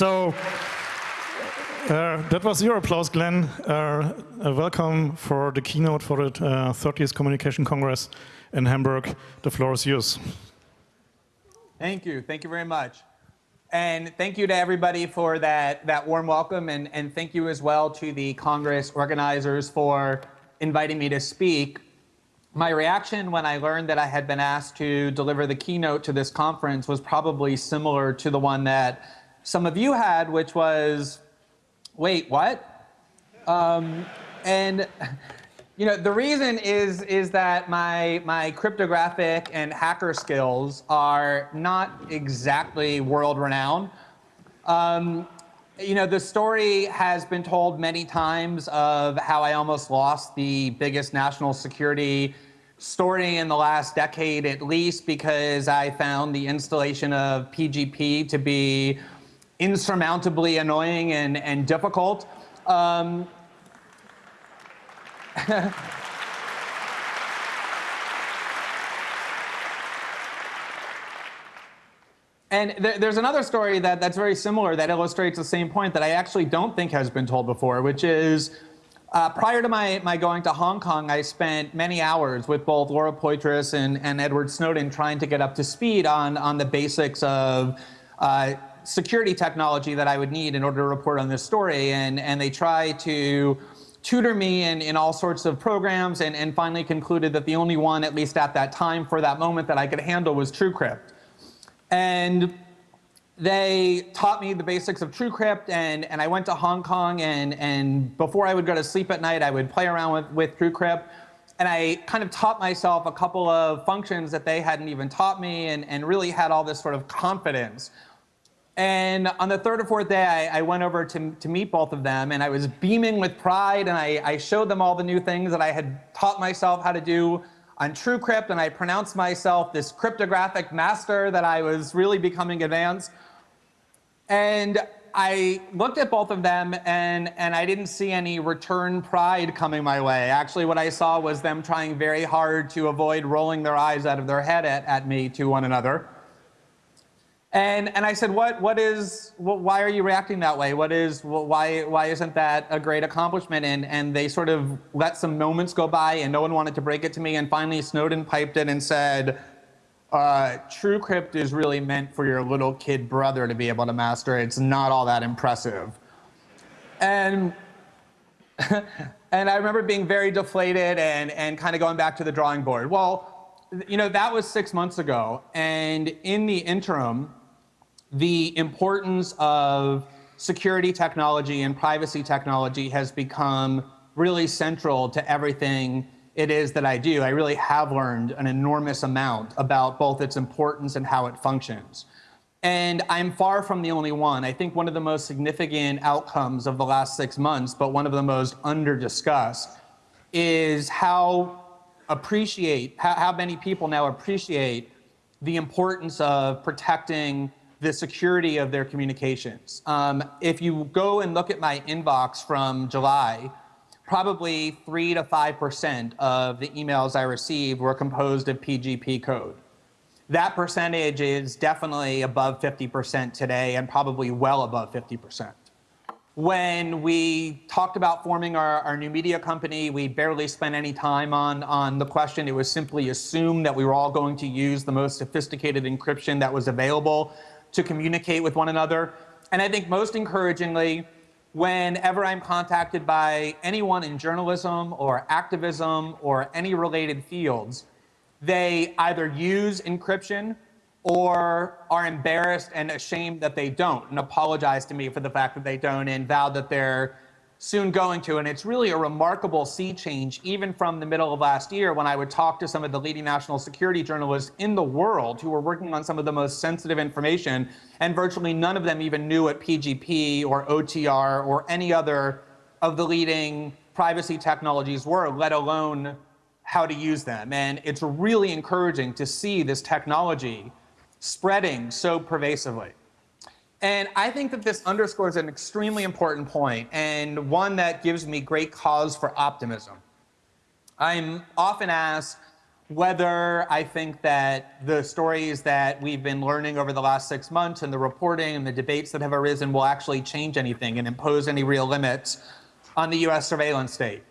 So uh, that was your applause, Glenn. Uh, welcome for the keynote for the uh, 30th Communication Congress in Hamburg. The floor is yours. Thank you. Thank you very much. And thank you to everybody for that, that warm welcome. And, and thank you as well to the Congress organizers for inviting me to speak. My reaction when I learned that I had been asked to deliver the keynote to this conference was probably similar to the one that some of you had, which was, wait, what? Um, and you know, the reason is is that my my cryptographic and hacker skills are not exactly world renowned. Um, you know, the story has been told many times of how I almost lost the biggest national security story in the last decade at least because I found the installation of PGP to be insurmountably annoying and, and difficult. Um, and th there's another story that, that's very similar that illustrates the same point that I actually don't think has been told before, which is uh, prior to my, my going to Hong Kong, I spent many hours with both Laura Poitras and, and Edward Snowden trying to get up to speed on, on the basics of uh, security technology that I would need in order to report on this story. And, and they try to tutor me in, in all sorts of programs and, and finally concluded that the only one, at least at that time for that moment, that I could handle was TrueCrypt. And they taught me the basics of TrueCrypt and, and I went to Hong Kong and, and before I would go to sleep at night, I would play around with, with TrueCrypt. And I kind of taught myself a couple of functions that they hadn't even taught me and, and really had all this sort of confidence and on the third or fourth day, I, I, went over to, to meet both of them, and I was beaming with pride, and I, I showed them all the new things that I had taught myself how to do on TrueCrypt, and I pronounced myself this cryptographic master that I was really becoming advanced. And I looked at both of them, and, and I didn't see any return pride coming my way. Actually, what I saw was them trying very hard to avoid rolling their eyes out of their head at, at me to one another. And, and I said, what, what is, why are you reacting that way? What is, why, why isn't that a great accomplishment? And, and they sort of let some moments go by and no one wanted to break it to me. And finally Snowden piped in and said, uh, TrueCrypt is really meant for your little kid brother to be able to master. It's not all that impressive. And, and I remember being very deflated and, and kind of going back to the drawing board. Well, you know, that was six months ago. And in the interim, the importance of security technology and privacy technology has become really central to everything it is that I do. I really have learned an enormous amount about both its importance and how it functions. And I'm far from the only one. I think one of the most significant outcomes of the last six months, but one of the most under-discussed, is how appreciate, how, how many people now appreciate the importance of protecting the security of their communications. Um, if you go and look at my inbox from July, probably 3 to 5% of the emails I received were composed of PGP code. That percentage is definitely above 50% today and probably well above 50%. When we talked about forming our, our, new media company, we barely spent any time on, on the question. It was simply assumed that we were all going to use the most sophisticated encryption that was available to communicate with one another. And I think most encouragingly, whenever I'm contacted by anyone in journalism or activism or any related fields, they either use encryption or are embarrassed and ashamed that they don't and apologize to me for the fact that they don't and vow that they're soon going to. And it's really a remarkable sea change, even from the middle of last year when I would talk to some of the leading national security journalists in the world who were working on some of the most sensitive information, and virtually none of them even knew what PGP or OTR or any other of the leading privacy technologies were, let alone how to use them. And it's really encouraging to see this technology spreading so pervasively. And I think that this underscores an extremely important point and one that gives me great cause for optimism. I'm often asked, whether I think that the stories that we've been learning over the last six months and the reporting and the debates that have arisen will actually change anything and impose any real limits on the US surveillance state.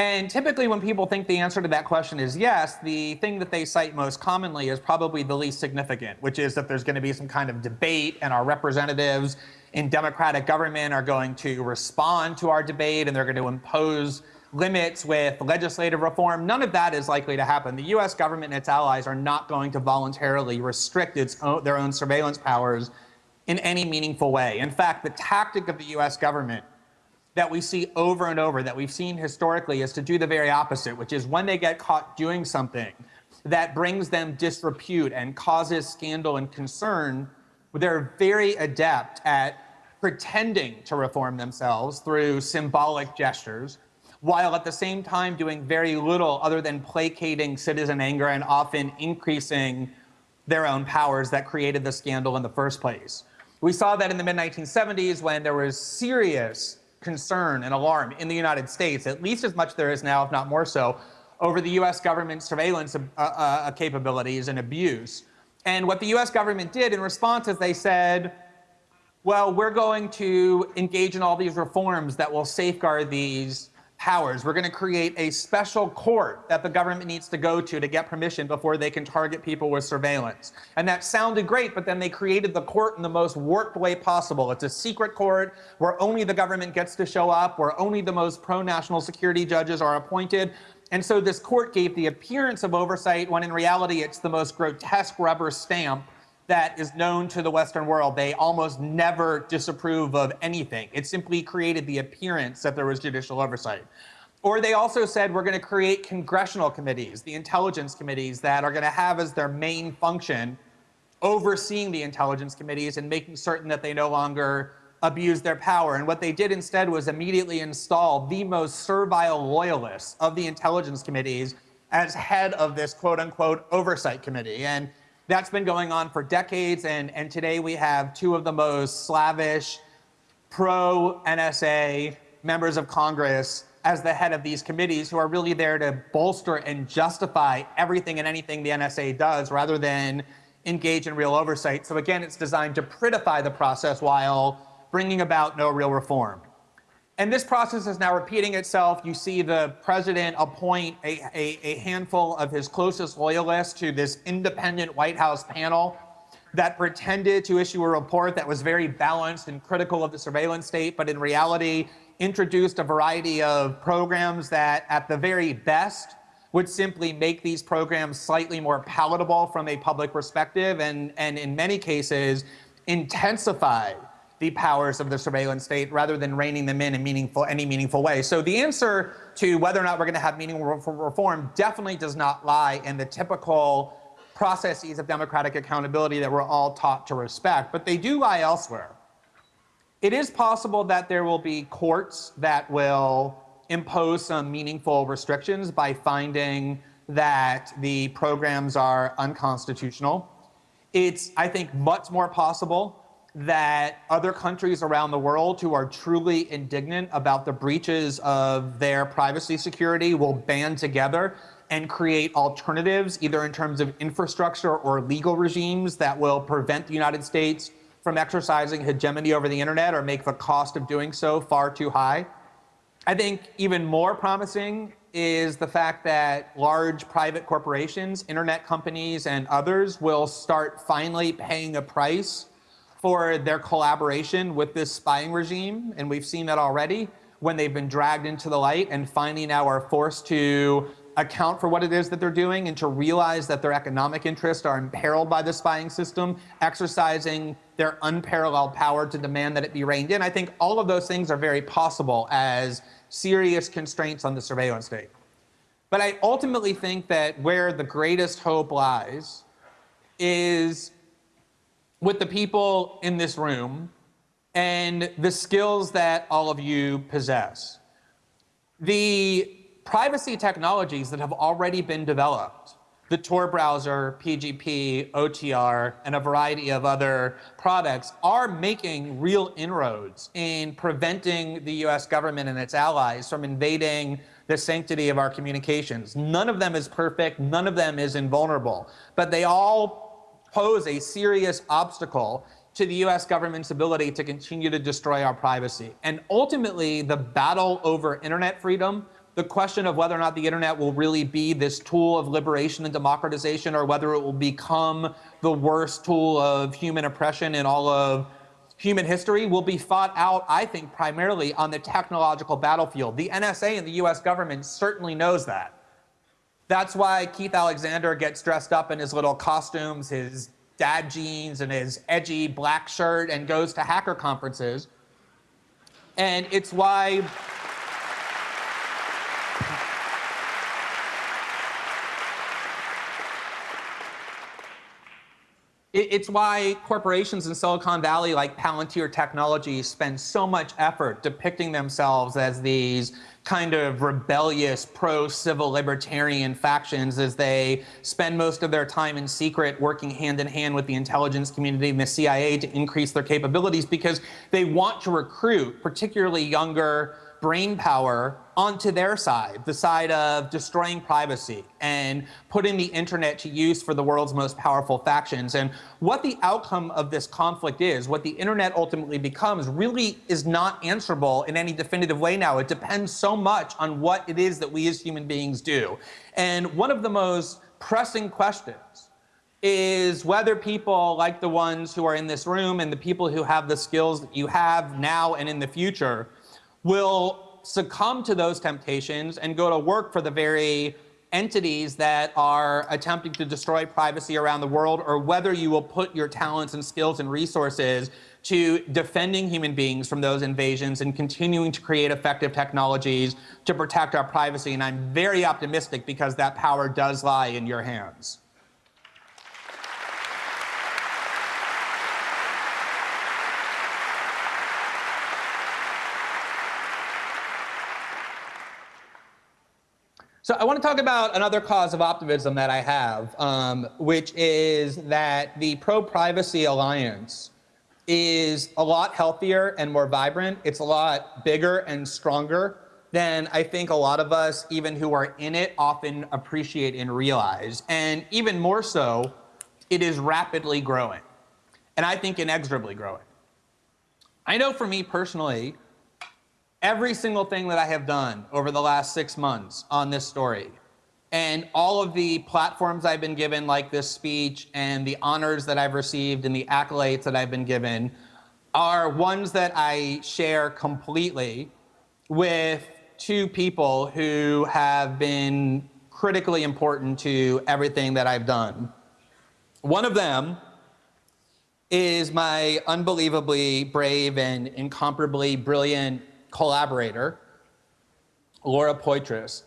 And typically when people think the answer to that question is yes, the thing that they cite most commonly is probably the least significant, which is that there's going to be some kind of debate and our representatives in democratic government are going to respond to our debate and they're going to impose limits with legislative reform. None of that is likely to happen. The US government and its allies are not going to voluntarily restrict its own, their own surveillance powers in any meaningful way. In fact, the tactic of the US government that we see over and over, that we've seen historically, is to do the very opposite, which is when they get caught doing something that brings them disrepute and causes scandal and concern, they're very adept at pretending to reform themselves through symbolic gestures, while at the same time doing very little other than placating citizen anger and often increasing their own powers that created the scandal in the first place. We saw that in the mid 1970s when there was serious concern and alarm in the United States, at least as much there is now, if not more so, over the US government surveillance uh, uh, capabilities and abuse. And what the US government did in response is they said, well, we're going to engage in all these reforms that will safeguard these powers. We're going to create a special court that the government needs to go to to get permission before they can target people with surveillance. And that sounded great, but then they created the court in the most warped way possible. It's a secret court where only the government gets to show up, where only the most pro-national security judges are appointed. And so this court gave the appearance of oversight when in reality it's the most grotesque rubber stamp that is known to the Western world. They almost never disapprove of anything. It simply created the appearance that there was judicial oversight. Or they also said we're going to create congressional committees, the intelligence committees that are going to have as their main function overseeing the intelligence committees and making certain that they no longer abuse their power. And what they did instead was immediately install the most servile loyalists of the intelligence committees as head of this quote unquote oversight committee. And that's been going on for decades, and, and today we have two of the most slavish, pro-NSA members of Congress as the head of these committees who are really there to bolster and justify everything and anything the NSA does rather than engage in real oversight. So again, it's designed to prettify the process while bringing about no real reform. And this process is now repeating itself. You see the president appoint a, a, a, handful of his closest loyalists to this independent White House panel that pretended to issue a report that was very balanced and critical of the surveillance state, but in reality introduced a variety of programs that at the very best would simply make these programs slightly more palatable from a public perspective and, and in many cases intensify the powers of the surveillance state rather than reining them in in meaningful, any meaningful way. So the answer to whether or not we're going to have meaningful reform definitely does not lie in the typical processes of democratic accountability that we're all taught to respect, but they do lie elsewhere. It is possible that there will be courts that will impose some meaningful restrictions by finding that the programs are unconstitutional. It's, I think, much more possible that other countries around the world who are truly indignant about the breaches of their privacy security will band together and create alternatives, either in terms of infrastructure or legal regimes that will prevent the United States from exercising hegemony over the internet or make the cost of doing so far too high. I think even more promising is the fact that large private corporations, internet companies, and others will start finally paying a price for their collaboration with this spying regime, and we've seen that already when they've been dragged into the light and finally now are forced to account for what it is that they're doing and to realize that their economic interests are imperiled by the spying system, exercising their unparalleled power to demand that it be reined in. I think all of those things are very possible as serious constraints on the surveillance state. But I ultimately think that where the greatest hope lies is with the people in this room and the skills that all of you possess. The privacy technologies that have already been developed, the Tor browser, PGP, OTR, and a variety of other products are making real inroads in preventing the US government and its allies from invading the sanctity of our communications. None of them is perfect, none of them is invulnerable, but they all pose a serious obstacle to the US government's ability to continue to destroy our privacy. And ultimately, the battle over internet freedom, the question of whether or not the internet will really be this tool of liberation and democratization or whether it will become the worst tool of human oppression in all of human history will be fought out, I think, primarily on the technological battlefield. The NSA and the US government certainly knows that. That's why Keith Alexander gets dressed up in his little costumes, his dad jeans, and his edgy black shirt and goes to hacker conferences. And it's why It's why corporations in Silicon Valley like Palantir Technologies spend so much effort depicting themselves as these kind of rebellious pro-civil libertarian factions as they spend most of their time in secret working hand in hand with the intelligence community and the CIA to increase their capabilities because they want to recruit particularly younger brain power onto their side, the side of destroying privacy and putting the internet to use for the world's most powerful factions. And what the outcome of this conflict is, what the internet ultimately becomes, really is not answerable in any definitive way now. It depends so much on what it is that we as human beings do. And one of the most pressing questions is whether people like the ones who are in this room and the people who have the skills that you have now and in the future will succumb to those temptations and go to work for the very entities that are attempting to destroy privacy around the world, or whether you will put your talents and skills and resources to defending human beings from those invasions and continuing to create effective technologies to protect our privacy. And I'm very optimistic because that power does lie in your hands. So I want to talk about another cause of optimism that I have, um, which is that the Pro-Privacy Alliance is a lot healthier and more vibrant. It's a lot bigger and stronger than I think a lot of us, even who are in it, often appreciate and realize. And even more so, it is rapidly growing. And I think inexorably growing. I know for me personally, every single thing that I have done over the last six months on this story and all of the platforms I've been given, like this speech, and the honors that I've received and the accolades that I've been given, are ones that I share completely with two people who have been critically important to everything that I've done. One of them is my unbelievably brave and incomparably brilliant collaborator, Laura Poitras.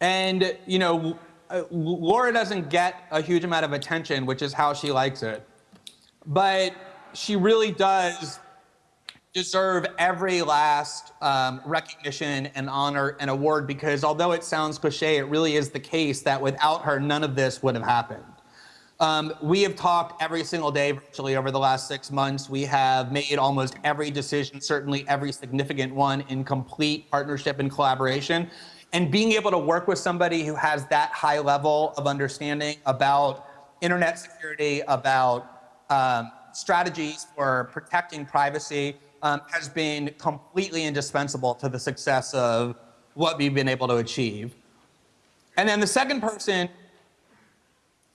And, you know, uh, Laura doesn't get a huge amount of attention, which is how she likes it. But she really does deserve every last um, recognition and honor and award because although it sounds cliche, it really is the case that without her, none of this would have happened. Um, we have talked every single day virtually over the last six months. We have made almost every decision, certainly every significant one, in complete partnership and collaboration. And being able to work with somebody who has that high level of understanding about internet security, about um, strategies for protecting privacy, um, has been completely indispensable to the success of what we've been able to achieve. And then the second person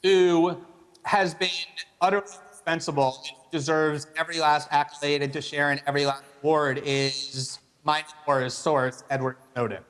who has been utterly indispensable, and deserves every last accolade and to share in every last award is my source, Edward Snowden.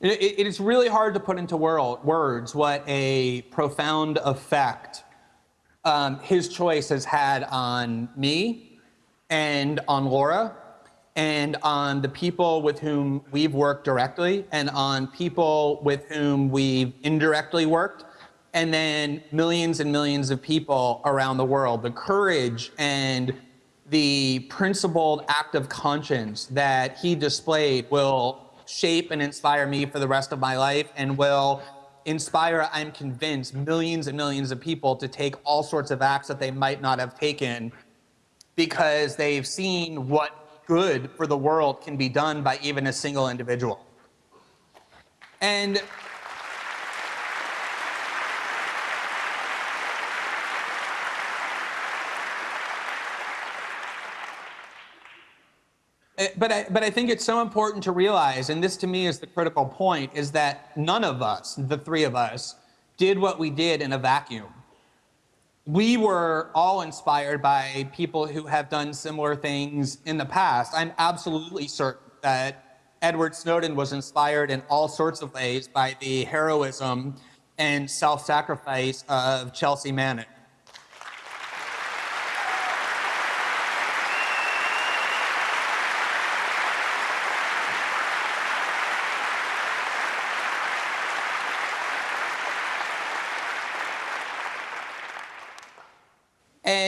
It, it is really hard to put into world, words what a profound effect um, his choice has had on me and on Laura and on the people with whom we've worked directly and on people with whom we've indirectly worked and then millions and millions of people around the world. The courage and the principled act of conscience that he displayed will shape and inspire me for the rest of my life and will inspire, I'm convinced, millions and millions of people to take all sorts of acts that they might not have taken because they've seen what good for the world can be done by even a single individual. And Eh, but I, but I think it's so important to realize, and this to me is the critical point, is that none of us, the three of us, did what we did in a vacuum. We were all inspired by people who have done similar things in the past. I'm absolutely certain that Edward Snowden was inspired in all sorts of ways by the heroism and self-sacrifice of Chelsea Manning.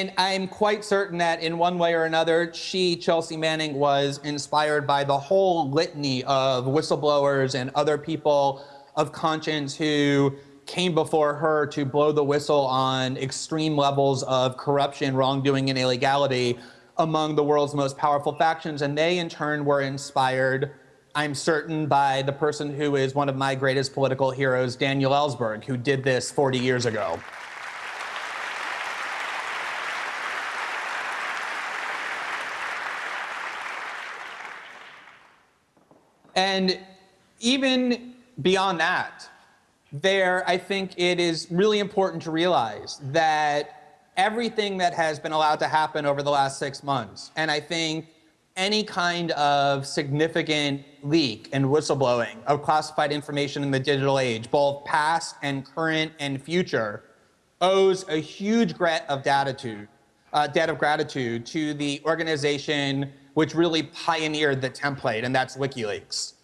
And I'm quite certain that in one way or another, she, Chelsea Manning, was inspired by the whole litany of whistleblowers and other people of conscience who came before her to blow the whistle on extreme levels of corruption, wrongdoing, and illegality among the world's most powerful factions. And they, in turn, were inspired, I'm certain, by the person who is one of my greatest political heroes, Daniel Ellsberg, who did this 40 years ago. And even beyond that, there, I think it is really important to realize that everything that has been allowed to happen over the last six months, and I think any kind of significant leak and whistleblowing of classified information in the digital age, both past and current and future, owes a huge debt of gratitude, uh, debt of gratitude to the organization which really pioneered the template, and that's WikiLeaks.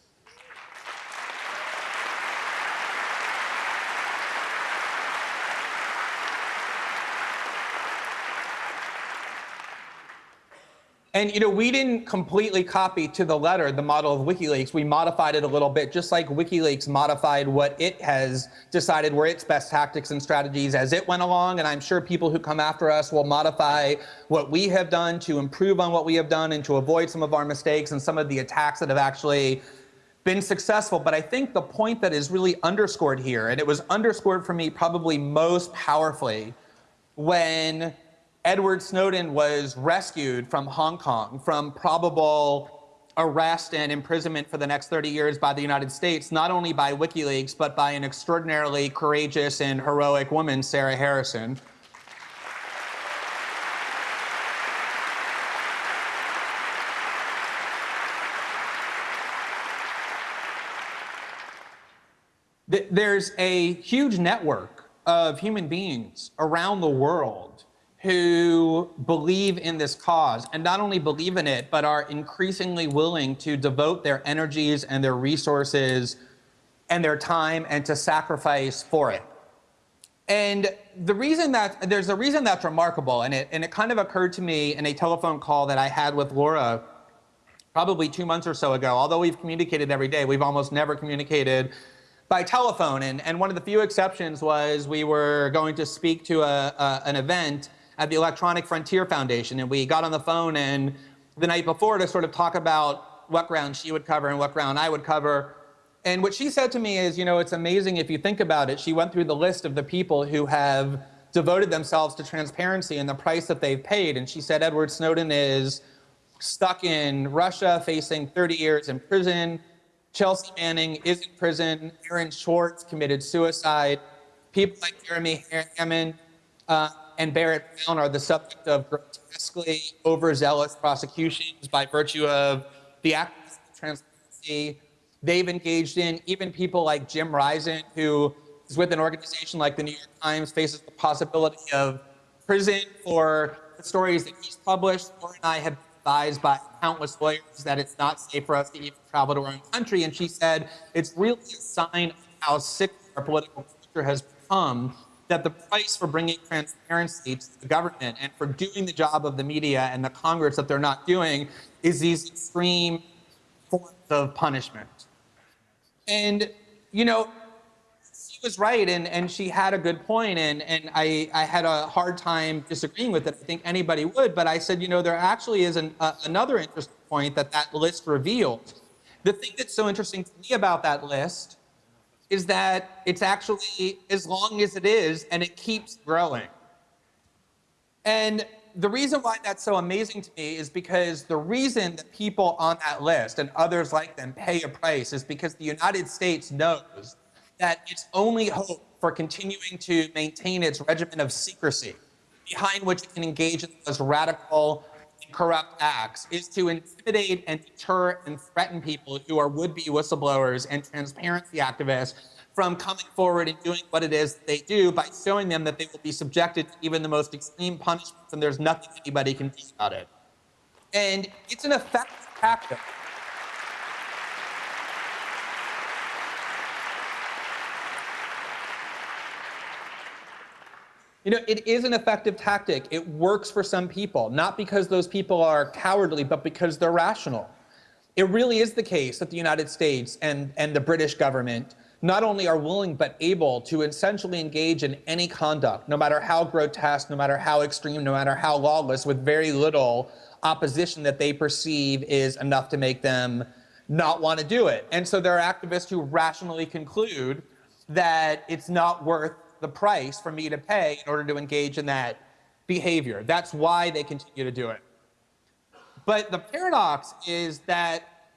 And you know, we didn't completely copy to the letter the model of WikiLeaks. We modified it a little bit, just like WikiLeaks modified what it has decided were its best tactics and strategies as it went along. And I'm sure people who come after us will modify what we have done to improve on what we have done and to avoid some of our mistakes and some of the attacks that have actually been successful. But I think the point that is really underscored here, and it was underscored for me probably most powerfully when Edward Snowden was rescued from Hong Kong from probable arrest and imprisonment for the next 30 years by the United States, not only by WikiLeaks, but by an extraordinarily courageous and heroic woman, Sarah Harrison. There's a huge network of human beings around the world who believe in this cause and not only believe in it, but are increasingly willing to devote their energies and their resources and their time and to sacrifice for it. And the reason that there's a reason that's remarkable, and it and it kind of occurred to me in a telephone call that I had with Laura probably two months or so ago. Although we've communicated every day, we've almost never communicated by telephone. And, and one of the few exceptions was we were going to speak to a, a an event at the Electronic Frontier Foundation. And we got on the phone and the night before to sort of talk about what ground she would cover and what ground I would cover. And what she said to me is, you know, it's amazing if you think about it. She went through the list of the people who have devoted themselves to transparency and the price that they've paid. And she said Edward Snowden is stuck in Russia, facing 30 years in prison. Chelsea Manning is in prison. Aaron Swartz committed suicide. People like Jeremy Hammond uh, and Barrett Brown are the subject of grotesquely overzealous prosecutions by virtue of the activist transparency they've engaged in. Even people like Jim Risen, who is with an organization like the New York Times, faces the possibility of prison for the stories that he's published. Laura and I have advised by countless lawyers that it's not safe for us to even travel to our own country. And she said it's really a sign of how sick our political culture has become that the price for bringing transparency to the government and for doing the job of the media and the Congress that they're not doing is these extreme forms of punishment. And, you know, she was right and, and she had a good point and, and I, I had a hard time disagreeing with it. I think anybody would, but I said, you know, there actually is an, uh, another interesting point that that list revealed. The thing that's so interesting to me about that list is that it's actually as long as it is and it keeps growing. And the reason why that's so amazing to me is because the reason that people on that list and others like them pay a price is because the United States knows that its only hope for continuing to maintain its regimen of secrecy, behind which it can engage in those radical and corrupt acts, is to intimidate and deter and threaten people who are would-be whistleblowers and transparency activists from coming forward and doing what it is they do by showing them that they will be subjected to even the most extreme punishments and there's nothing anybody can do about it. And it's an effective tactic. You know, it is an effective tactic. It works for some people, not because those people are cowardly, but because they're rational. It really is the case that the United States and, and the British government not only are willing but able to essentially engage in any conduct, no matter how grotesque, no matter how extreme, no matter how lawless, with very little opposition that they perceive is enough to make them not want to do it. And so there are activists who rationally conclude that it's not worth the price for me to pay in order to engage in that behavior. That's why they continue to do it. But the paradox is that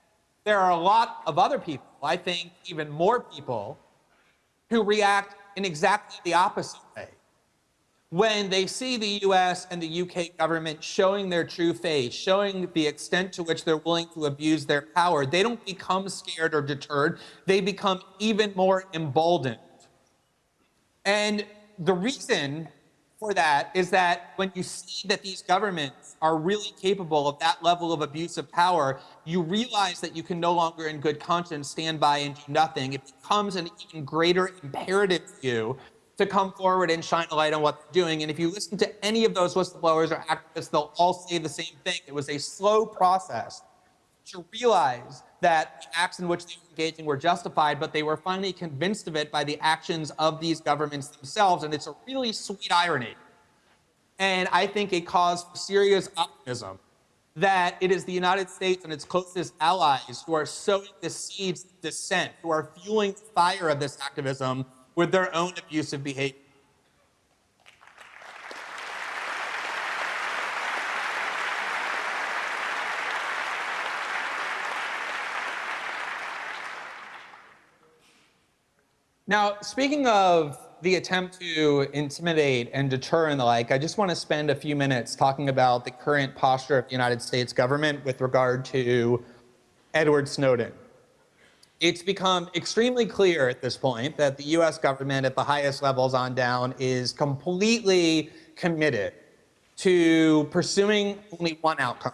there are a lot of other people, I think even more people, who react in exactly the opposite way. When they see the US and the UK government showing their true face, showing the extent to which they're willing to abuse their power, they don't become scared or deterred. They become even more emboldened. And the reason for that is that when you see that these governments are really capable of that level of abuse of power, you realize that you can no longer in good conscience stand by and do nothing. It becomes an even greater imperative to you to come forward and shine a light on what they're doing. And if you listen to any of those whistleblowers or activists, they'll all say the same thing. It was a slow process to realize that acts in which they were engaging were justified, but they were finally convinced of it by the actions of these governments themselves. And it's a really sweet irony. And I think it cause for serious optimism that it is the United States and its closest allies who are sowing the seeds of dissent, who are fueling the fire of this activism with their own abusive behavior. Now, speaking of the attempt to intimidate and deter and the like, I just want to spend a few minutes talking about the current posture of the United States government with regard to Edward Snowden. It's become extremely clear at this point that the US government at the highest levels on down is completely committed to pursuing only one outcome.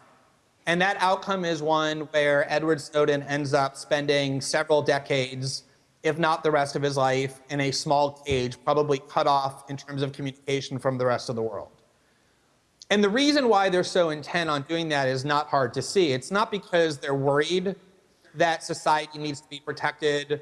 And that outcome is one where Edward Snowden ends up spending several decades if not the rest of his life, in a small cage, probably cut off in terms of communication from the rest of the world. And the reason why they're so intent on doing that is not hard to see. It's not because they're worried that society needs to be protected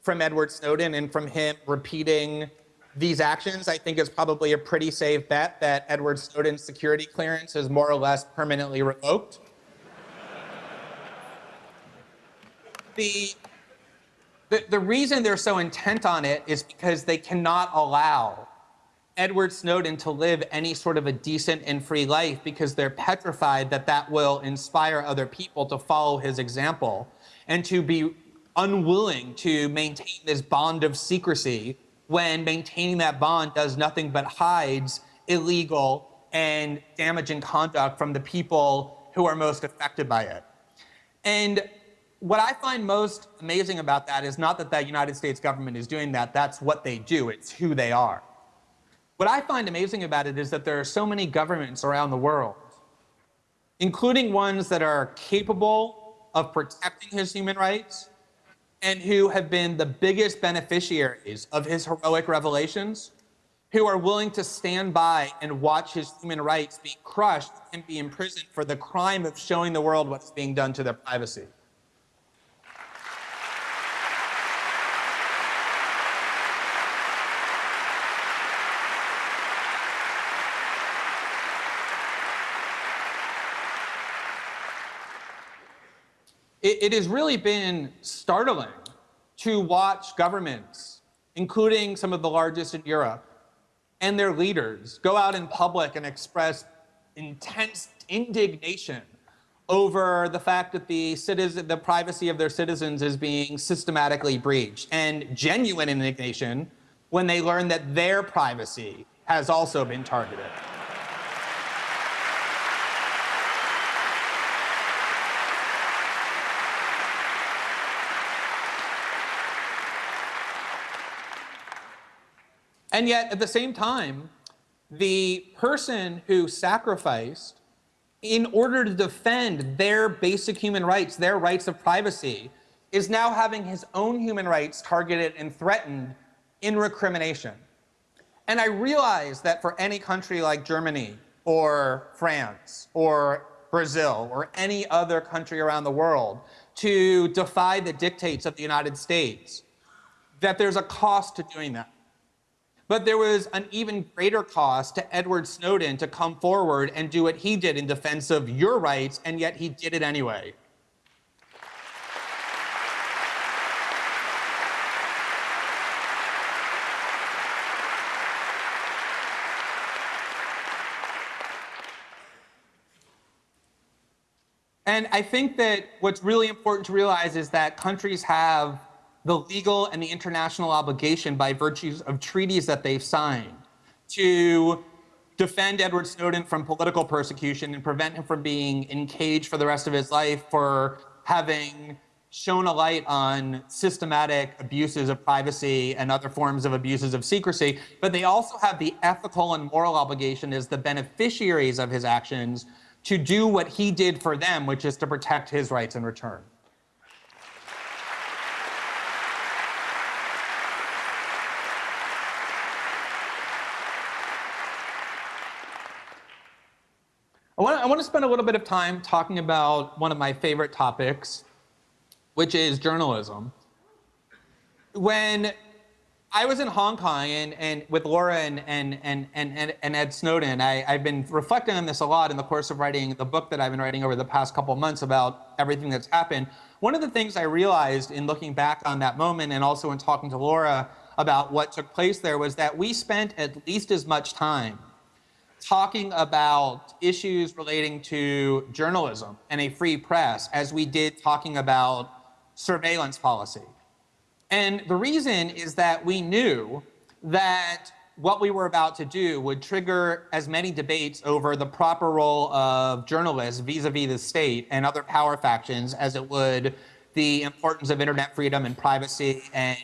from Edward Snowden and from him repeating these actions. I think it's probably a pretty safe bet that Edward Snowden's security clearance is more or less permanently revoked. the the, the reason they're so intent on it is because they cannot allow Edward Snowden to live any sort of a decent and free life because they're petrified that that will inspire other people to follow his example and to be unwilling to maintain this bond of secrecy when maintaining that bond does nothing but hides illegal and damaging conduct from the people who are most affected by it. And what I find most amazing about that is not that the United States government is doing that, that's what they do, it's who they are. What I find amazing about it is that there are so many governments around the world including ones that are capable of protecting his human rights and who have been the biggest beneficiaries of his heroic revelations, who are willing to stand by and watch his human rights be crushed and be imprisoned for the crime of showing the world what's being done to their privacy. It, it has really been startling to watch governments, including some of the largest in Europe, and their leaders go out in public and express intense indignation over the fact that the citizen, the privacy of their citizens is being systematically breached, and genuine indignation when they learn that their privacy has also been targeted. And yet, at the same time, the person who sacrificed in order to defend their basic human rights, their rights of privacy, is now having his own human rights targeted and threatened in recrimination. And I realize that for any country like Germany or France or Brazil or any other country around the world to defy the dictates of the United States, that there's a cost to doing that. But there was an even greater cost to Edward Snowden to come forward and do what he did in defense of your rights, and yet he did it anyway. And I think that what's really important to realize is that countries have the legal and the international obligation by virtues of treaties that they've signed to defend Edward Snowden from political persecution and prevent him from being in cage for the rest of his life for having shown a light on systematic abuses of privacy and other forms of abuses of secrecy, but they also have the ethical and moral obligation as the beneficiaries of his actions to do what he did for them, which is to protect his rights in return. I want, I want to spend a little bit of time talking about one of my favorite topics, which is journalism. When I was in Hong Kong and, and with Laura and, and, and, and, and Ed Snowden, I, I've been reflecting on this a lot in the course of writing the book that I've been writing over the past couple months about everything that's happened. One of the things I realized in looking back on that moment and also in talking to Laura about what took place there was that we spent at least as much time talking about issues relating to journalism and a free press as we did talking about surveillance policy. And the reason is that we knew that what we were about to do would trigger as many debates over the proper role of journalists vis-a-vis -vis the state and other power factions as it would the importance of internet freedom and privacy and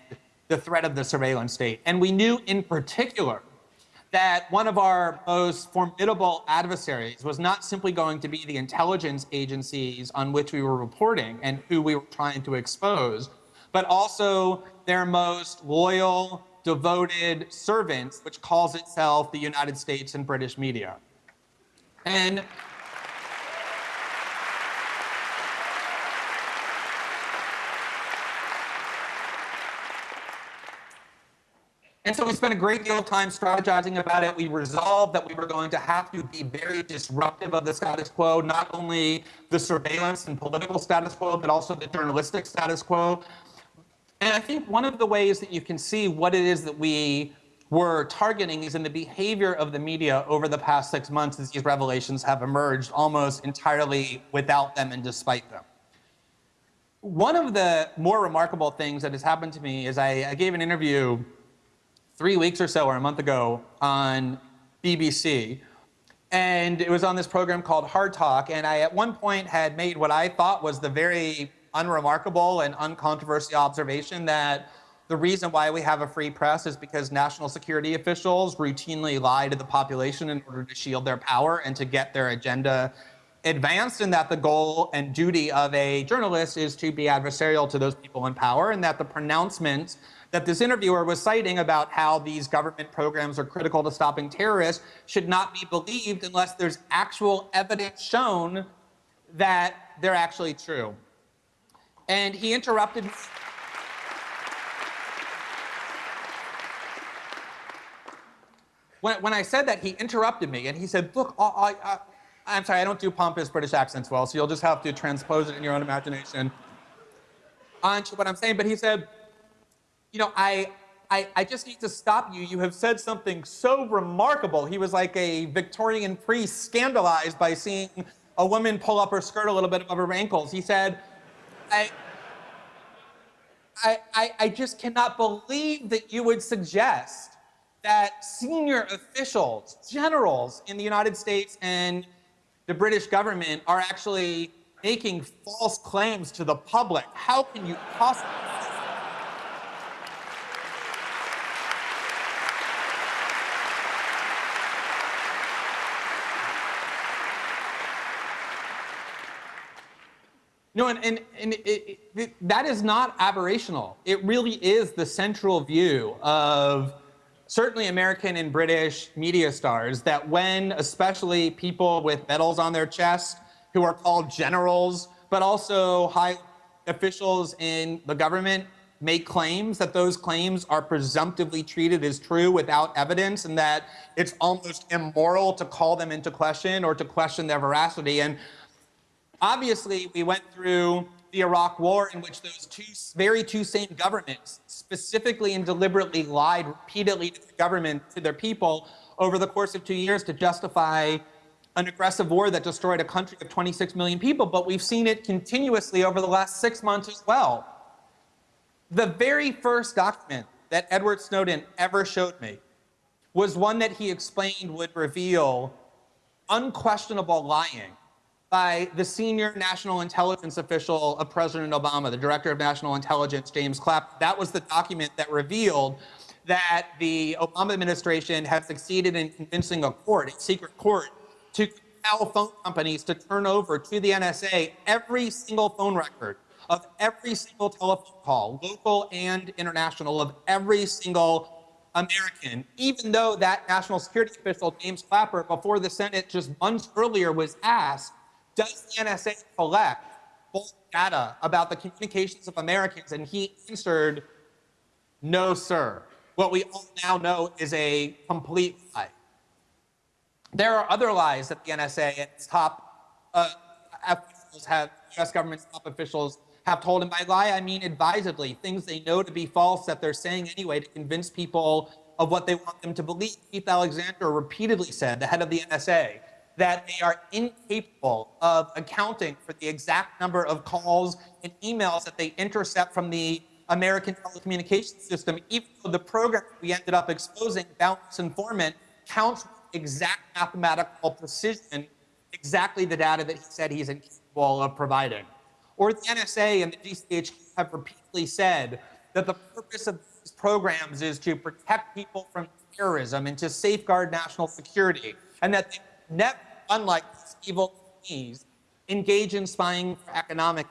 the threat of the surveillance state. And we knew in particular that one of our most formidable adversaries was not simply going to be the intelligence agencies on which we were reporting and who we were trying to expose, but also their most loyal, devoted servants, which calls itself the United States and British media. And And so we spent a great deal of time strategizing about it. We resolved that we were going to have to be very disruptive of the status quo, not only the surveillance and political status quo, but also the journalistic status quo. And I think one of the ways that you can see what it is that we were targeting is in the behavior of the media over the past six months as these revelations have emerged almost entirely without them and despite them. One of the more remarkable things that has happened to me is I, I gave an interview three weeks or so, or a month ago, on BBC. And it was on this program called Hard Talk. And I, at one point, had made what I thought was the very unremarkable and uncontroversial observation that the reason why we have a free press is because national security officials routinely lie to the population in order to shield their power and to get their agenda advanced and that the goal and duty of a journalist is to be adversarial to those people in power and that the pronouncements that this interviewer was citing about how these government programs are critical to stopping terrorists should not be believed unless there's actual evidence shown that they're actually true. And he interrupted. When, when I said that, he interrupted me and he said, look, I, I, I'm sorry, I don't do pompous British accents well, so you'll just have to transpose it in your own imagination onto what I'm saying. But he said, you know, I, I, I just need to stop you. You have said something so remarkable. He was like a Victorian priest scandalized by seeing a woman pull up her skirt a little bit above her ankles. He said, I, I, I just cannot believe that you would suggest that senior officials, generals in the United States and the British government are actually making false claims to the public. How can you possibly? No, and, and, and it, it, that is not aberrational. It really is the central view of certainly American and British media stars that when especially people with medals on their chest who are called generals, but also high officials in the government make claims that those claims are presumptively treated as true without evidence and that it's almost immoral to call them into question or to question their veracity. And obviously we went through the Iraq War in which those two very two same governments specifically and deliberately lied repeatedly to the government, to their people, over the course of two years to justify an aggressive war that destroyed a country of 26 million people, but we've seen it continuously over the last six months as well. The very first document that Edward Snowden ever showed me was one that he explained would reveal unquestionable lying by the senior national intelligence official of President Obama, the director of national intelligence, James Clapper. That was the document that revealed that the Obama administration had succeeded in convincing a court, a secret court, to compel phone companies to turn over to the NSA every single phone record of every single telephone call, local and international, of every single American, even though that national security official, James Clapper, before the Senate just months earlier was asked does the NSA collect full data about the communications of Americans? And he answered, no, sir. What we all now know is a complete lie. There are other lies that the NSA and its top uh, officials have, US government's top officials have told, and by lie I mean advisedly, things they know to be false that they're saying anyway to convince people of what they want them to believe. Keith Alexander repeatedly said, the head of the NSA, that they are incapable of accounting for the exact number of calls and emails that they intercept from the American telecommunications system, even though the program we ended up exposing, Boundless Informant, counts with exact mathematical precision exactly the data that he said he's incapable of providing. Or the NSA and the GCHQ have repeatedly said that the purpose of these programs is to protect people from terrorism and to safeguard national security, and that they never unlike these evil companies, engage in spying for economic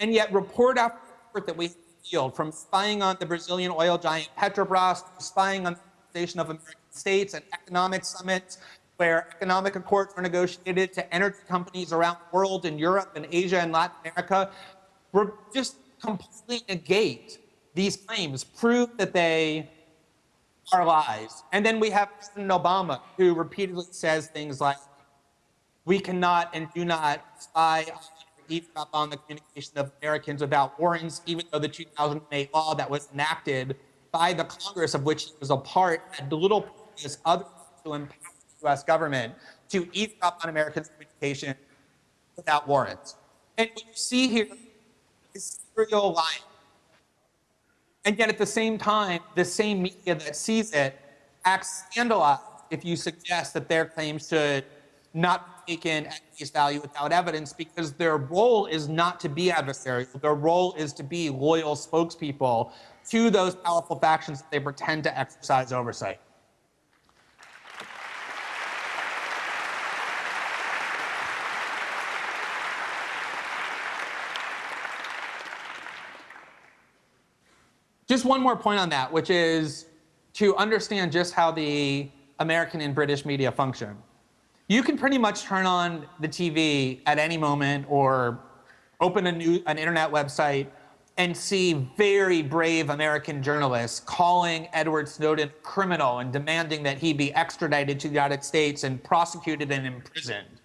And yet report after report that we field, from spying on the Brazilian oil giant Petrobras, spying on the Organization of American States and economic summits, where economic accords were negotiated to energy companies around the world in Europe and Asia and Latin America, were just completely negate these claims, prove that they are lies. And then we have President Obama, who repeatedly says things like, we cannot and do not spy eavesdrop on the communication of Americans without warrants, even though the 2008 law that was enacted by the Congress of which he was a part had little purpose other to empower the U.S. government to eavesdrop on Americans' communication without warrants. And what you see here is serial lying. And yet at the same time, the same media that sees it acts scandalized if you suggest that their claims should not taken at face value without evidence because their role is not to be adversarial. Their role is to be loyal spokespeople to those powerful factions that they pretend to exercise oversight. Just one more point on that, which is to understand just how the American and British media function. You can pretty much turn on the TV at any moment or open a new, an internet website and see very brave American journalists calling Edward Snowden criminal and demanding that he be extradited to the United States and prosecuted and imprisoned.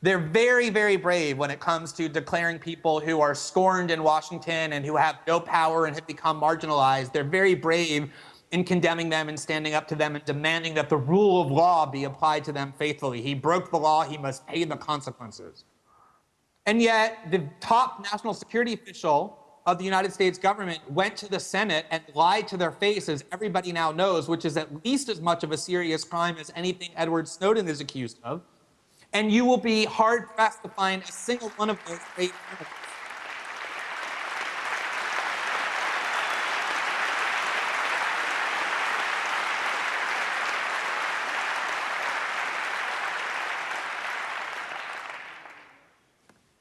They're very, very brave when it comes to declaring people who are scorned in Washington and who have no power and have become marginalized. They're very brave in condemning them and standing up to them and demanding that the rule of law be applied to them faithfully. He broke the law, he must pay the consequences. And yet, the top national security official of the United States government went to the Senate and lied to their face, as everybody now knows, which is at least as much of a serious crime as anything Edward Snowden is accused of and you will be hard pressed to find a single one of those great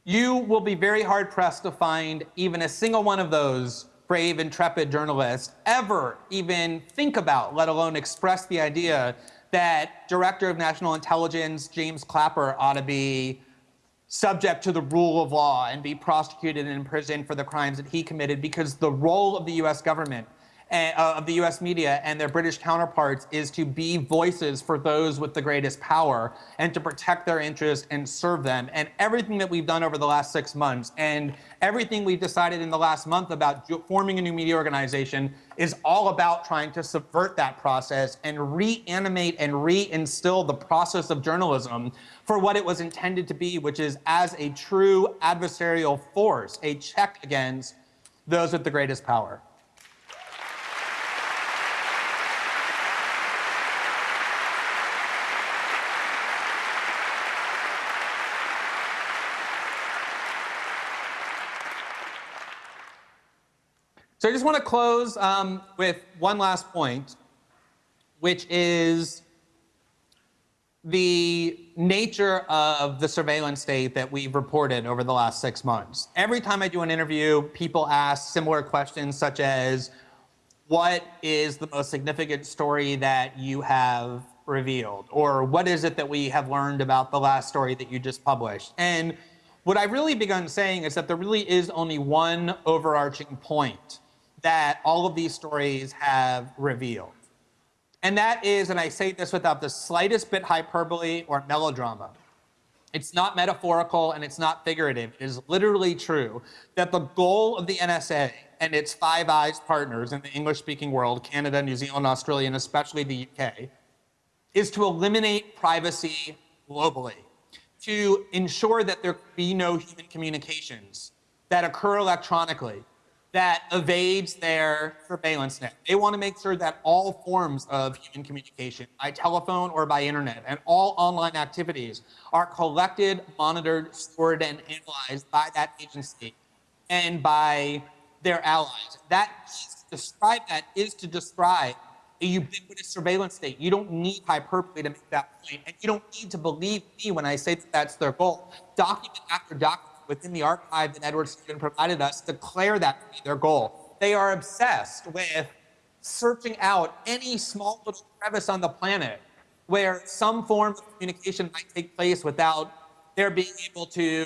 You will be very hard pressed to find even a single one of those brave, intrepid journalists ever even think about, let alone express the idea that Director of National Intelligence James Clapper ought to be subject to the rule of law and be prosecuted and imprisoned for the crimes that he committed because the role of the US government uh, of the US media and their British counterparts is to be voices for those with the greatest power and to protect their interests and serve them. And everything that we've done over the last six months and everything we've decided in the last month about forming a new media organization is all about trying to subvert that process and reanimate and reinstill the process of journalism for what it was intended to be, which is as a true adversarial force, a check against those with the greatest power. So I just want to close um, with one last point, which is the nature of the surveillance state that we've reported over the last six months. Every time I do an interview, people ask similar questions such as, what is the most significant story that you have revealed? Or what is it that we have learned about the last story that you just published? And what I've really begun saying is that there really is only one overarching point that all of these stories have revealed. And that is, and I say this without the slightest bit hyperbole or melodrama, it's not metaphorical and it's not figurative. It is literally true that the goal of the NSA and its Five Eyes partners in the English-speaking world, Canada, New Zealand, Australia, and especially the UK, is to eliminate privacy globally, to ensure that there be no human communications that occur electronically, that evades their surveillance net. They want to make sure that all forms of human communication, by telephone or by internet, and all online activities are collected, monitored, stored, and analyzed by that agency and by their allies. That describe that is to describe a ubiquitous surveillance state. You don't need hyperbole to make that point, and you don't need to believe me when I say that that's their goal. Document after document within the archive that Edward Snowden provided us declare that to be their goal. They are obsessed with searching out any small little crevice on the planet where some form of communication might take place without their being able to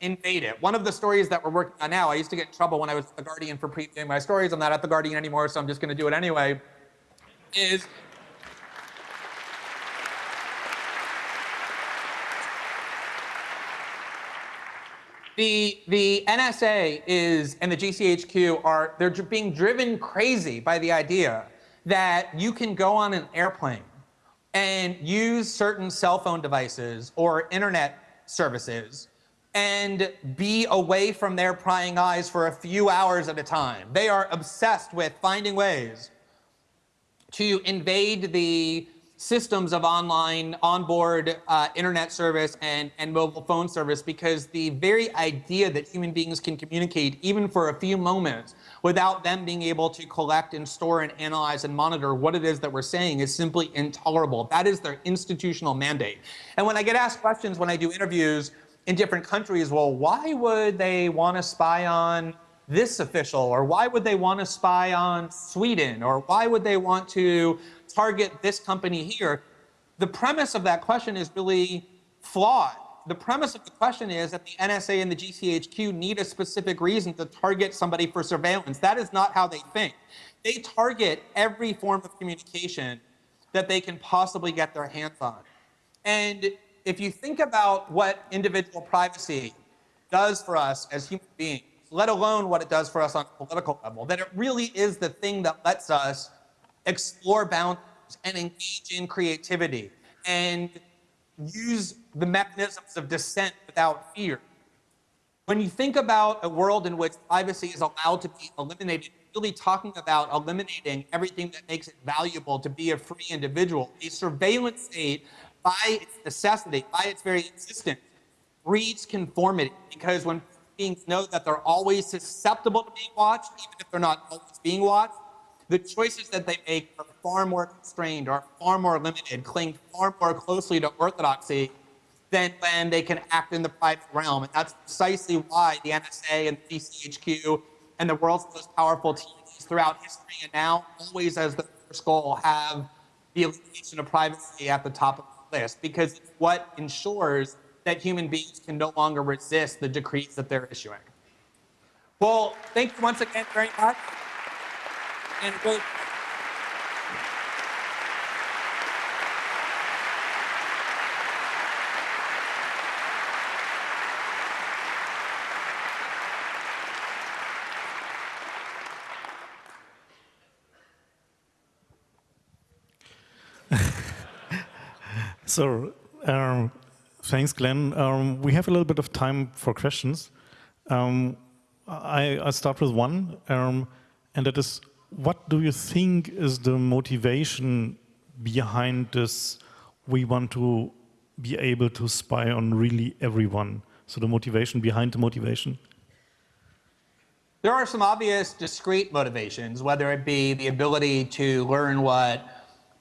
invade it. One of the stories that we're working on now, I used to get in trouble when I was at The Guardian for previewing my stories. I'm not at The Guardian anymore, so I'm just going to do it anyway, is The, the NSA is, and the GCHQ are, they're being driven crazy by the idea that you can go on an airplane and use certain cell phone devices or internet services and be away from their prying eyes for a few hours at a time. They are obsessed with finding ways to invade the systems of online onboard uh, internet service and, and mobile phone service because the very idea that human beings can communicate even for a few moments without them being able to collect and store and analyze and monitor what it is that we're saying is simply intolerable. That is their institutional mandate. And when I get asked questions when I do interviews in different countries, well, why would they want to spy on this official, or why would they want to spy on Sweden, or why would they want to target this company here? The premise of that question is really flawed. The premise of the question is that the NSA and the GCHQ need a specific reason to target somebody for surveillance. That is not how they think. They target every form of communication that they can possibly get their hands on. And if you think about what individual privacy does for us as human beings, let alone what it does for us on a political level, that it really is the thing that lets us explore boundaries and engage in creativity and use the mechanisms of dissent without fear. When you think about a world in which privacy is allowed to be eliminated, really talking about eliminating everything that makes it valuable to be a free individual. A surveillance state, by its necessity, by its very existence, breeds conformity because when beings know that they're always susceptible to being watched, even if they're not always being watched, the choices that they make are far more constrained, are far more limited, cling far more closely to orthodoxy than when they can act in the private realm. And that's precisely why the NSA and the GCHQ and the world's most powerful teams throughout history and now always as the first goal have the elimination of privacy at the top of the list because it's what ensures that human beings can no longer resist the decrees that they're issuing. Well, thank you once again very much. And really so, um, thanks, Glenn. Um, we have a little bit of time for questions. Um, I, I, start with one, um, and that is, what do you think is the motivation behind this? We want to be able to spy on really everyone. So the motivation behind the motivation. There are some obvious discrete motivations, whether it be the ability to learn what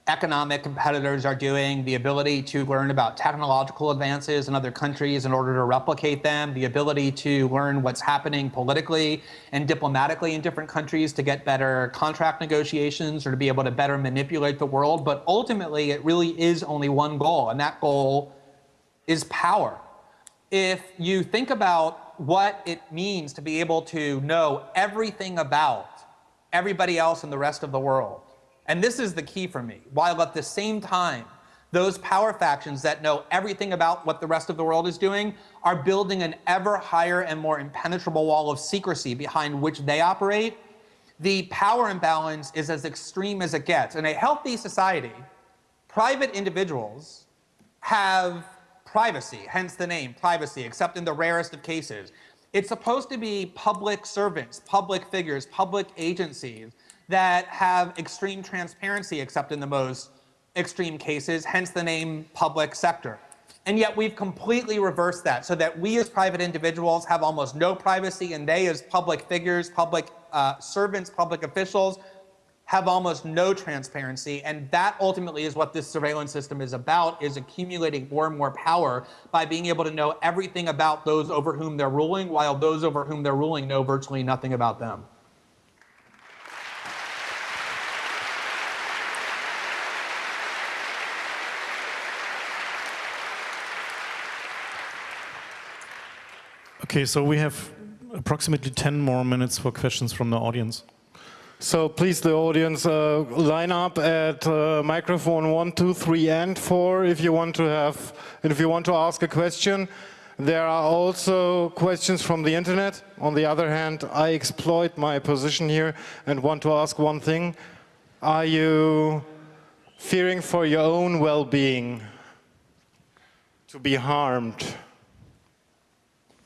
economic competitors are doing, the ability to learn about technological advances in other countries in order to replicate them, the ability to learn what's happening politically and diplomatically in different countries to get better contract negotiations or to be able to better manipulate the world. But ultimately, it really is only one goal, and that goal is power. If you think about what it means to be able to know everything about everybody else in the rest of the world, and this is the key for me, while at the same time, those power factions that know everything about what the rest of the world is doing are building an ever higher and more impenetrable wall of secrecy behind which they operate. The power imbalance is as extreme as it gets. In a healthy society, private individuals have privacy, hence the name, privacy, except in the rarest of cases. It's supposed to be public servants, public figures, public agencies that have extreme transparency except in the most extreme cases, hence the name public sector. And yet we've completely reversed that so that we as private individuals have almost no privacy and they as public figures, public uh, servants, public officials have almost no transparency. And that ultimately is what this surveillance system is about, is accumulating more and more power by being able to know everything about those over whom they're ruling, while those over whom they're ruling know virtually nothing about them. Okay, so we have approximately 10 more minutes for questions from the audience. So please, the audience, uh, line up at uh, microphone one, two, three, and four if you want to have, if you want to ask a question. There are also questions from the internet. On the other hand, I exploit my position here and want to ask one thing. Are you fearing for your own well-being to be harmed?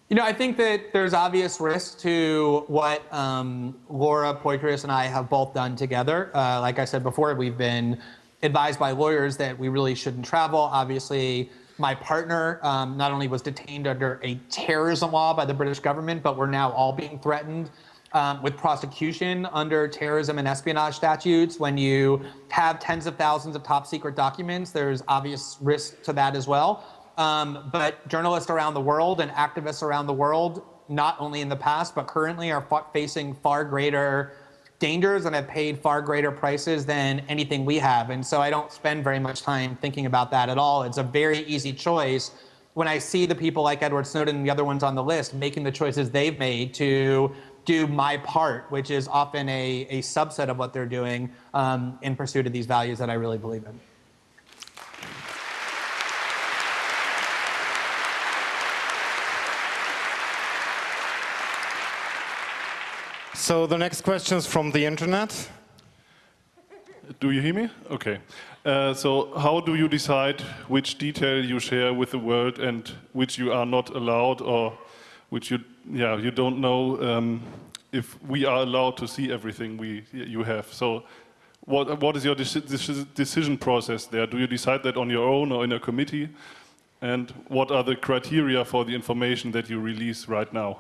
You know, I think that there's obvious risk to what um, Laura Poitras and I have both done together. Uh, like I said before, we've been advised by lawyers that we really shouldn't travel. Obviously, my partner um, not only was detained under a terrorism law by the British government, but we're now all being threatened um, with prosecution under terrorism and espionage statutes. When you have tens of thousands of top secret documents, there's obvious risk to that as well. Um, but journalists around the world and activists around the world not only in the past, but currently are facing far greater dangers and have paid far greater prices than anything we have. And so I don't spend very much time thinking about that at all. It's a very easy choice when I see the people like Edward Snowden and the other ones on the list making the choices they've made to do my part, which is often a, a subset of what they're doing um, in pursuit of these values that I really believe in. So the next question is from the internet. Do you hear me? Okay. Uh, so how do you decide which detail you share with the world and which you are not allowed or which you, yeah, you don't know um, if we are allowed to see everything we, you have. So what, what is your decision process there? Do you decide that on your own or in a committee? And what are the criteria for the information that you release right now?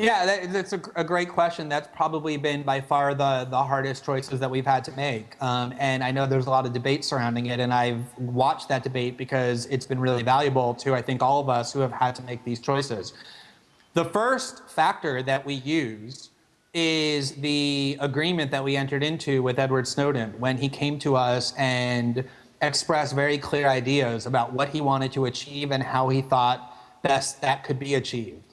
Yeah, that, that's a, a, great question. That's probably been by far the, the hardest choices that we've had to make. Um, and I know there's a lot of debate surrounding it, and I've watched that debate because it's been really valuable to, I think, all of us who have had to make these choices. The first factor that we use is the agreement that we entered into with Edward Snowden when he came to us and expressed very clear ideas about what he wanted to achieve and how he thought best that could be achieved.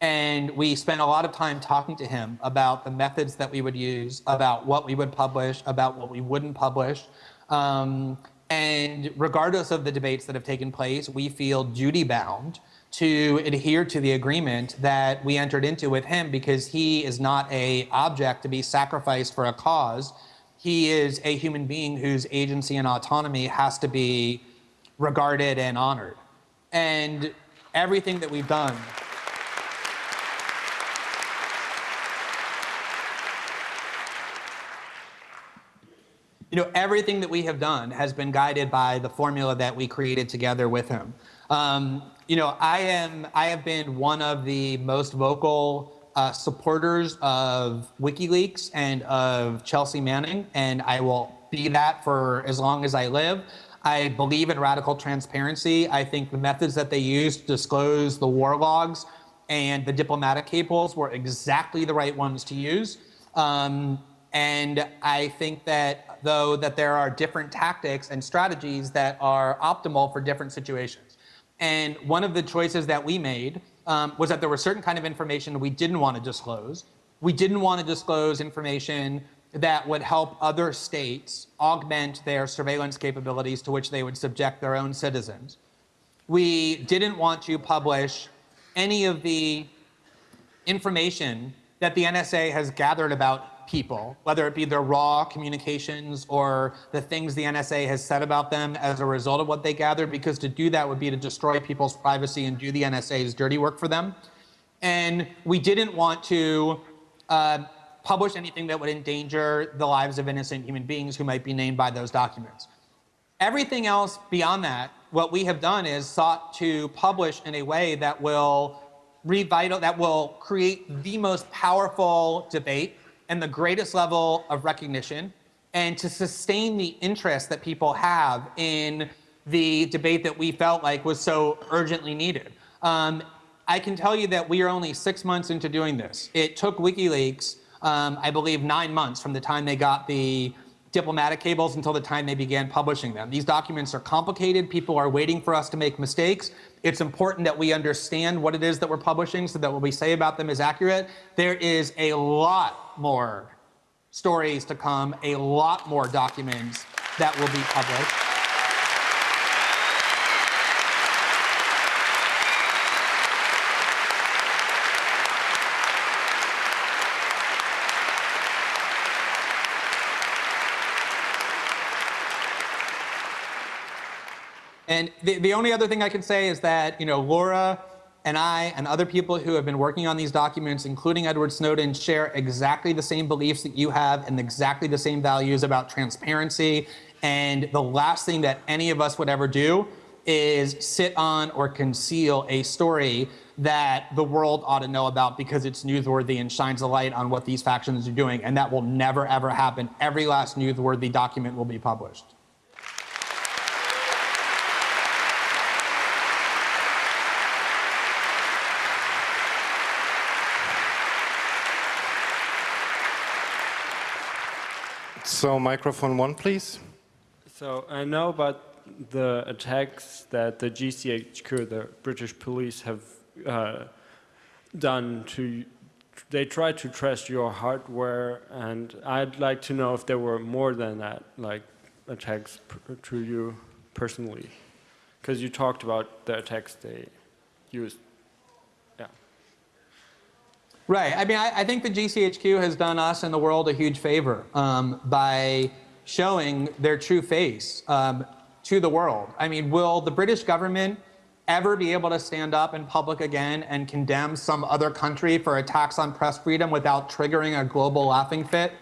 And we spent a lot of time talking to him about the methods that we would use, about what we would publish, about what we wouldn't publish. Um, and regardless of the debates that have taken place, we feel duty bound to adhere to the agreement that we entered into with him because he is not a object to be sacrificed for a cause. He is a human being whose agency and autonomy has to be regarded and honored. And everything that we've done you know, everything that we have done has been guided by the formula that we created together with him. Um, you know, I am, I have been one of the most vocal uh, supporters of WikiLeaks and of Chelsea Manning, and I will be that for as long as I live. I believe in radical transparency. I think the methods that they used to disclose the war logs and the diplomatic cables were exactly the right ones to use. Um, and I think that though that there are different tactics and strategies that are optimal for different situations. And one of the choices that we made um, was that there was certain kind of information we didn't want to disclose. We didn't want to disclose information that would help other states augment their surveillance capabilities to which they would subject their own citizens. We didn't want to publish any of the information that the NSA has gathered about people, whether it be their raw communications or the things the NSA has said about them as a result of what they gathered, because to do that would be to destroy people's privacy and do the NSA's dirty work for them. And we didn't want to uh, publish anything that would endanger the lives of innocent human beings who might be named by those documents. Everything else beyond that, what we have done is sought to publish in a way that will revital, that will create the most powerful debate and the greatest level of recognition and to sustain the interest that people have in the debate that we felt like was so urgently needed. Um, I can tell you that we are only six months into doing this. It took WikiLeaks, um, I believe, nine months from the time they got the diplomatic cables until the time they began publishing them. These documents are complicated. People are waiting for us to make mistakes. It's important that we understand what it is that we're publishing so that what we say about them is accurate. There is a lot more stories to come, a lot more documents that will be published. And the, the only other thing I can say is that, you know, Laura and I and other people who have been working on these documents, including Edward Snowden, share exactly the same beliefs that you have and exactly the same values about transparency. And the last thing that any of us would ever do is sit on or conceal a story that the world ought to know about because it's newsworthy and shines a light on what these factions are doing. And that will never, ever happen. Every last newsworthy document will be published. So microphone one, please. So I know about the attacks that the GCHQ, the British police, have uh, done to. They tried to trace your hardware, and I'd like to know if there were more than that, like attacks to you personally, because you talked about the attacks they used. Right. I mean, I, I, think the GCHQ has done us and the world a huge favor um, by showing their true face um, to the world. I mean, will the British government ever be able to stand up in public again and condemn some other country for attacks on press freedom without triggering a global laughing fit?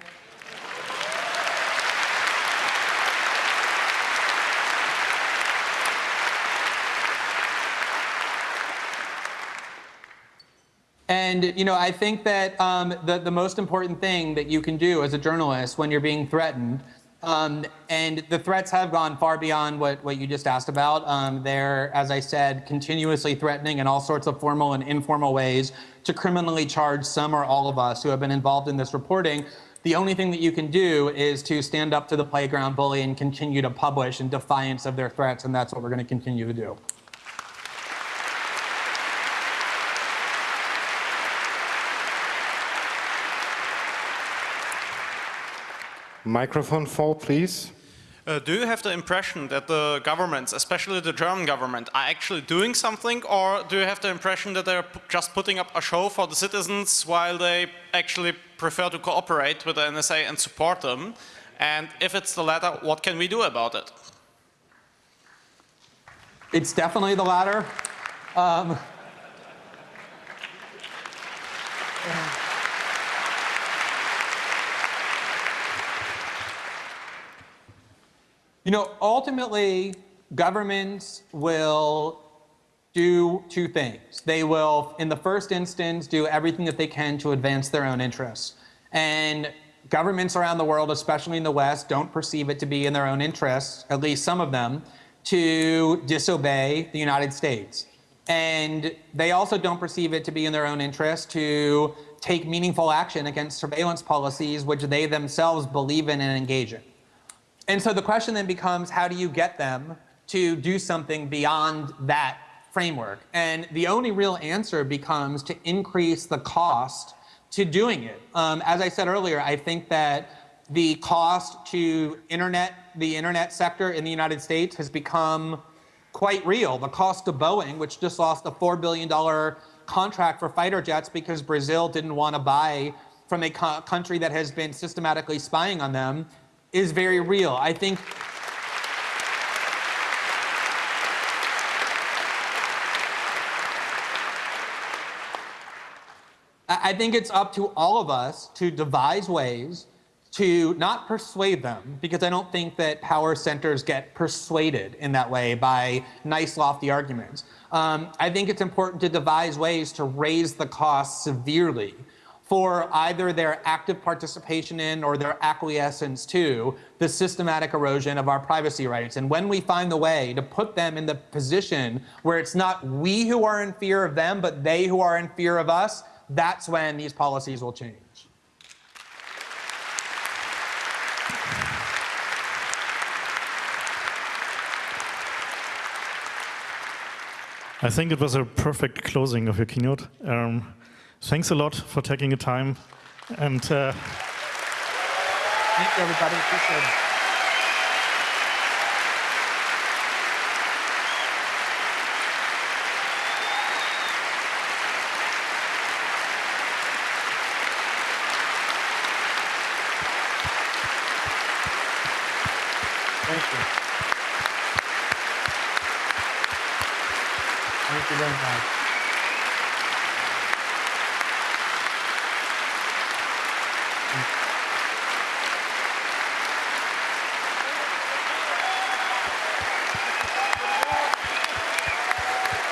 And you know, I think that um, the, the most important thing that you can do as a journalist when you're being threatened, um, and the threats have gone far beyond what, what you just asked about. Um, they're, as I said, continuously threatening in all sorts of formal and informal ways to criminally charge some or all of us who have been involved in this reporting. The only thing that you can do is to stand up to the playground bully and continue to publish in defiance of their threats, and that's what we're going to continue to do. Microphone four, please. Uh, do you have the impression that the governments, especially the German government, are actually doing something or do you have the impression that they're just putting up a show for the citizens while they actually prefer to cooperate with the NSA and support them? And if it's the latter, what can we do about it? It's definitely the latter. Um, You know, ultimately, governments will do two things. They will, in the first instance, do everything that they can to advance their own interests. And governments around the world, especially in the West, don't perceive it to be in their own interests, at least some of them, to disobey the United States. And they also don't perceive it to be in their own interest to take meaningful action against surveillance policies which they themselves believe in and engage in. And so the question then becomes, how do you get them to do something beyond that framework? And the only real answer becomes to increase the cost to doing it. Um, as I said earlier, I think that the cost to internet, the internet sector in the United States has become quite real. The cost to Boeing, which just lost a $4 billion contract for fighter jets because Brazil didn't want to buy from a co country that has been systematically spying on them, is very real. I think I think it's up to all of us to devise ways to not persuade them, because I don't think that power centers get persuaded in that way by nice, lofty arguments. Um, I think it's important to devise ways to raise the cost severely for either their active participation in or their acquiescence to the systematic erosion of our privacy rights. And when we find the way to put them in the position where it's not we who are in fear of them, but they who are in fear of us, that's when these policies will change. I think it was a perfect closing of your keynote. Um, thanks a lot for taking the time. And uh, thank you, everybody. Appreciate it. Thank you. Thank you very much.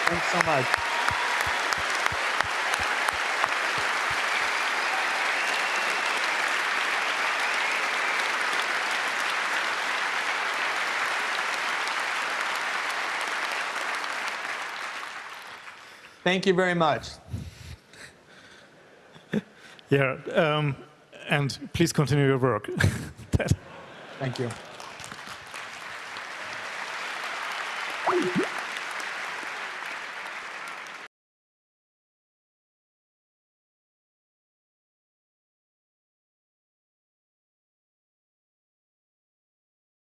Thanks so much. Thank you very much. yeah, um, and please continue your work. Thank you.